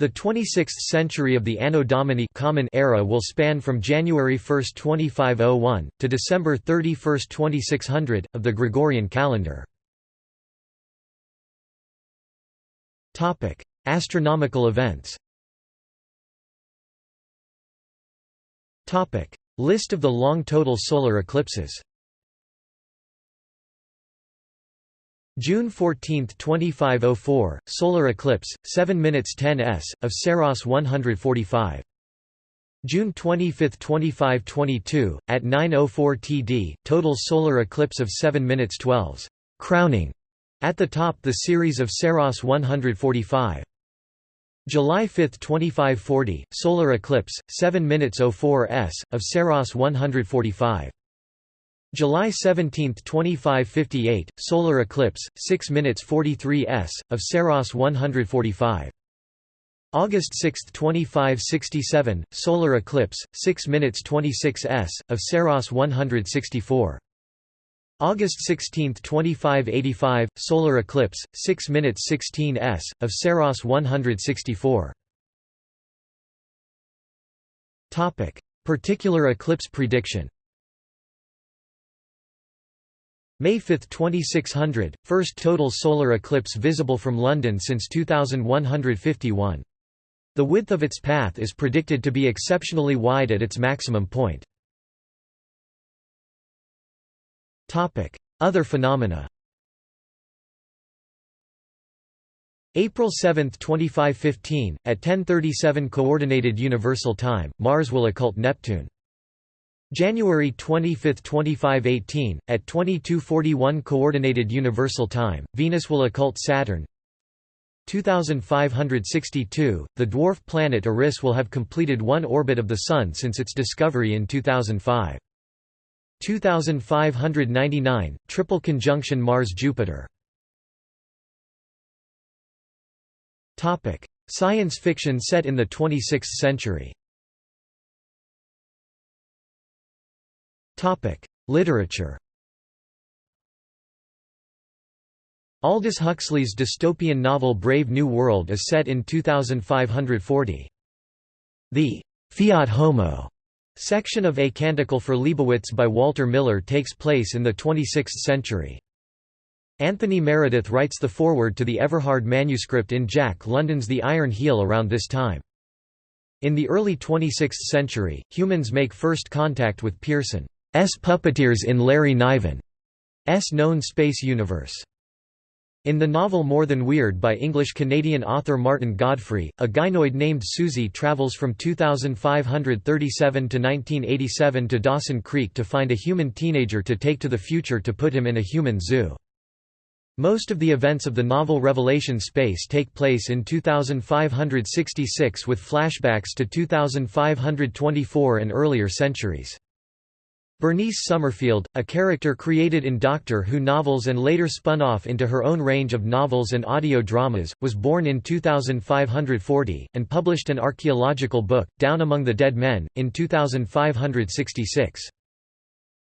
The 26th century of the Anno Domini common era will span from January 1, 2501, to December 31, 2600, of the Gregorian calendar. Astronomical events List of the long total solar eclipses June 14, 2504, solar eclipse, 7 minutes 10 s, of Saros 145. June 25, 2522, at 9.04 TD, total solar eclipse of 7 minutes 12s, crowning. At the top the series of Saros 145. July 5, 2540, solar eclipse, 7 minutes 04 s, of Saros 145. July 17, 2558, solar eclipse, 6 minutes 43 s, of Saros 145. August 6, 2567, solar eclipse, 6 minutes 26 s, of Saros 164. August 16, 2585, solar eclipse, 6 minutes 16 s, of Saros 164. Particular eclipse prediction May 5, 2600, first total solar eclipse visible from London since 2151. The width of its path is predicted to be exceptionally wide at its maximum point. Other phenomena April 7, 2515, at 1037 Coordinated Universal Time, Mars will occult Neptune. January 25, 2518, at 2241 Coordinated Universal Time, Venus will occult Saturn. 2562, the dwarf planet Eris will have completed one orbit of the Sun since its discovery in 2005. 2599, triple conjunction Mars-Jupiter. Science fiction set in the 26th century Literature. Aldous Huxley's dystopian novel Brave New World is set in 2540. The Fiat Homo section of A Canticle for Leibowitz by Walter Miller takes place in the 26th century. Anthony Meredith writes the foreword to the Everhard manuscript in Jack London's The Iron Heel around this time. In the early 26th century, humans make first contact with Pierson. S puppeteers in Larry Niven's known space universe. In the novel More Than Weird by English-Canadian author Martyn Godfrey, a gynoid named Susie travels from 2537 to 1987 to Dawson Creek to find a human teenager to take to the future to put him in a human zoo. Most of the events of the novel Revelation Space take place in 2566 with flashbacks to 2524 and earlier centuries. Bernice Summerfield, a character created in Doctor Who novels and later spun off into her own range of novels and audio dramas, was born in 2540, and published an archaeological book, Down Among the Dead Men, in 2566.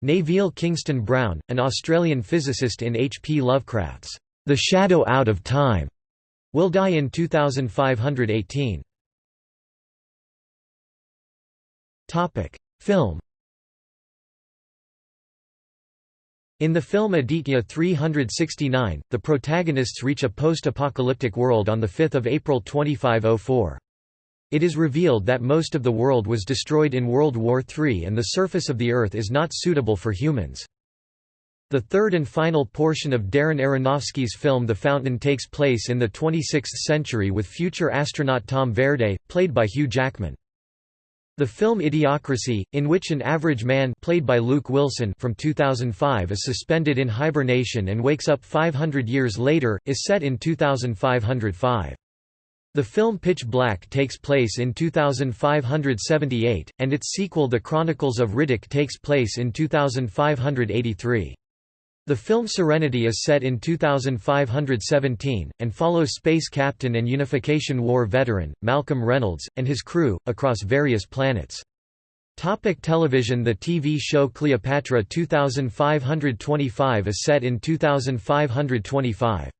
Neville Kingston Brown, an Australian physicist in H. P. Lovecraft's The Shadow Out of Time, will die in 2518. Film In the film Aditya 369, the protagonists reach a post-apocalyptic world on 5 April 2504. It is revealed that most of the world was destroyed in World War III and the surface of the Earth is not suitable for humans. The third and final portion of Darren Aronofsky's film The Fountain takes place in the 26th century with future astronaut Tom Verde, played by Hugh Jackman. The film Idiocracy, in which an average man played by Luke Wilson from 2005 is suspended in hibernation and wakes up 500 years later, is set in 2505. The film Pitch Black takes place in 2578, and its sequel The Chronicles of Riddick takes place in 2583. The film Serenity is set in 2517, and follows space captain and Unification War veteran, Malcolm Reynolds, and his crew, across various planets. Topic television The TV show Cleopatra 2525 is set in 2525.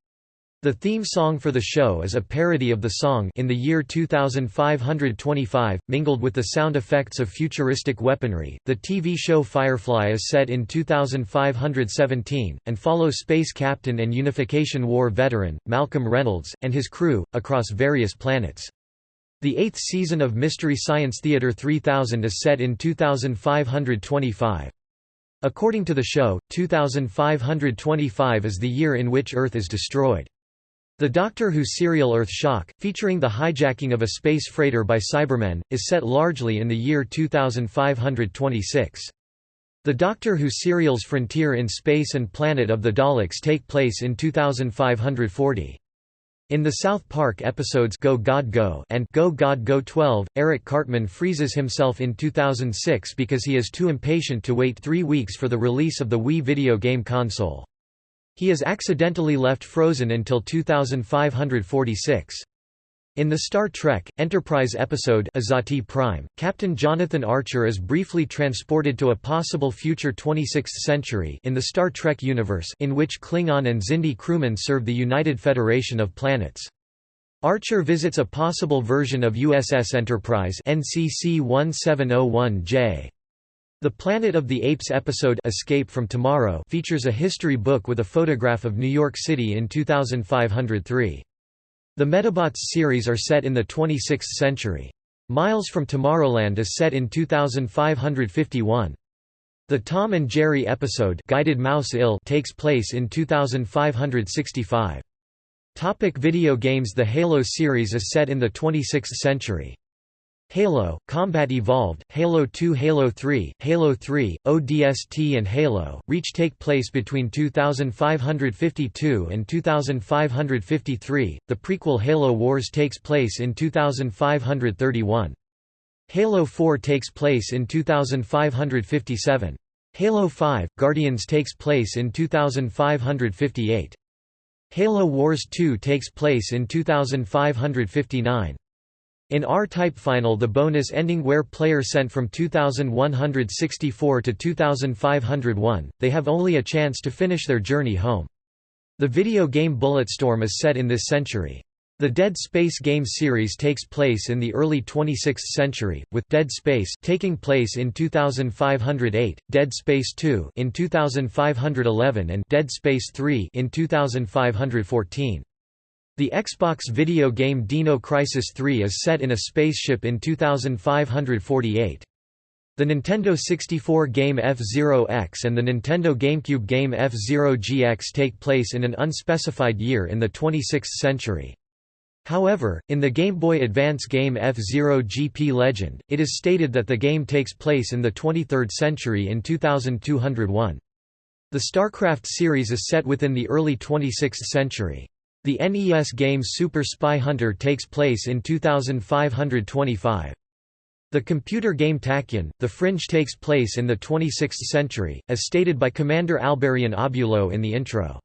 The theme song for the show is a parody of the song In the Year 2525, mingled with the sound effects of futuristic weaponry. The TV show Firefly is set in 2517, and follows space captain and Unification War veteran, Malcolm Reynolds, and his crew, across various planets. The eighth season of Mystery Science Theater 3000 is set in 2525. According to the show, 2525 is the year in which Earth is destroyed. The Doctor Who serial Earth Shock, featuring the hijacking of a space freighter by Cybermen, is set largely in the year 2526. The Doctor Who serials Frontier in Space and Planet of the Daleks take place in 2540. In the South Park episodes Go God Go and Go God Go 12, Eric Cartman freezes himself in 2006 because he is too impatient to wait three weeks for the release of the Wii video game console. He is accidentally left frozen until 2546. In the Star Trek, Enterprise episode Azati Prime, Captain Jonathan Archer is briefly transported to a possible future 26th century in the Star Trek universe in which Klingon and Xindi crewmen serve the United Federation of Planets. Archer visits a possible version of USS Enterprise NCC 1701J. The Planet of the Apes episode Escape from Tomorrow features a history book with a photograph of New York City in 2503. The Metabots series are set in the 26th century. Miles from Tomorrowland is set in 2551. The Tom and Jerry episode Guided Mouse-ille takes place in 2565. Topic video games The Halo series is set in the 26th century. Halo, Combat Evolved, Halo 2 Halo 3, Halo 3, ODST and Halo, Reach take place between 2552 and 2553, the prequel Halo Wars takes place in 2531. Halo 4 takes place in 2557. Halo 5, Guardians takes place in 2558. Halo Wars 2 takes place in 2559. In R-Type Final the bonus ending where player sent from 2164 to 2501, they have only a chance to finish their journey home. The video game Bulletstorm is set in this century. The Dead Space game series takes place in the early 26th century, with Dead Space taking place in 2508, Dead Space 2 in 2511 and Dead Space 3 in 2514. The Xbox video game Dino Crisis 3 is set in a spaceship in 2548. The Nintendo 64 game F-Zero X and the Nintendo GameCube game F-Zero GX take place in an unspecified year in the 26th century. However, in the Game Boy Advance game F-Zero GP Legend, it is stated that the game takes place in the 23rd century in 2201. The StarCraft series is set within the early 26th century. The NES game Super Spy Hunter takes place in 2525. The computer game Tachyon, The Fringe takes place in the 26th century, as stated by Commander Alberian Obulo in the intro.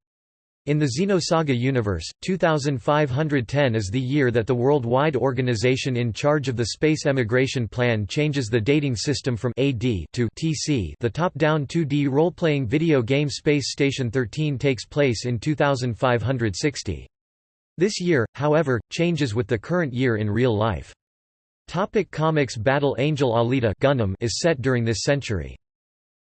In the Xenosaga universe, 2510 is the year that the worldwide organization in charge of the space emigration plan changes the dating system from AD to TC. The top-down 2D role-playing video game Space Station 13 takes place in 2560. This year, however, changes with the current year in real life. Topic comics Battle Angel Alita Gundam is set during this century.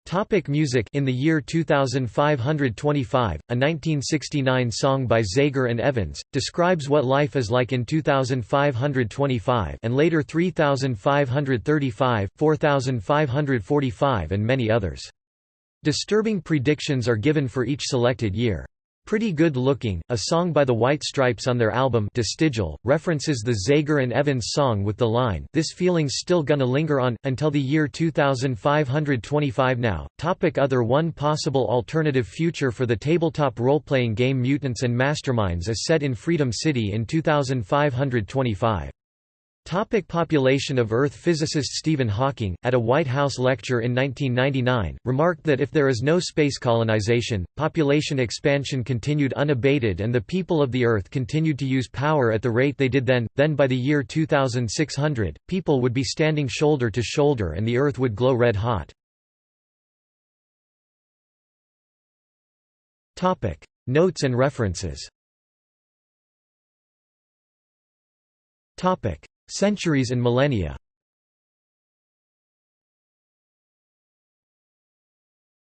Topic music In the year 2525, a 1969 song by Zager and Evans, describes what life is like in 2525 and later 3535, 4545 and many others. Disturbing predictions are given for each selected year. Pretty Good Looking, a song by the White Stripes on their album De Stijl, references the Zager and Evans song with the line, This feeling's still gonna linger on, until the year 2525 now. Topic Other One possible alternative future for the tabletop role-playing game Mutants and Masterminds is set in Freedom City in 2525. Topic population of Earth Physicist Stephen Hawking, at a White House lecture in 1999, remarked that if there is no space colonization, population expansion continued unabated and the people of the Earth continued to use power at the rate they did then, then by the year 2600, people would be standing shoulder to shoulder and the Earth would glow red hot. Notes and references Centuries and millennia